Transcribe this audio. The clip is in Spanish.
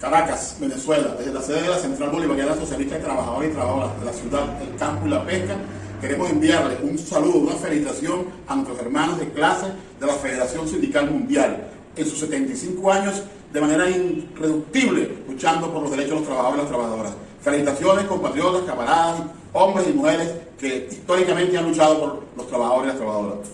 Caracas, Venezuela, desde la sede de la Central Bolivariana Socialista de Trabajadores y Trabajadoras de la ciudad, el campo y la pesca, queremos enviarle un saludo, una felicitación a nuestros hermanos de clase de la Federación Sindical Mundial en sus 75 años de manera irreductible luchando por los derechos de los trabajadores y las trabajadoras. Felicitaciones, compatriotas, camaradas, hombres y mujeres que históricamente han luchado por los trabajadores y las trabajadoras.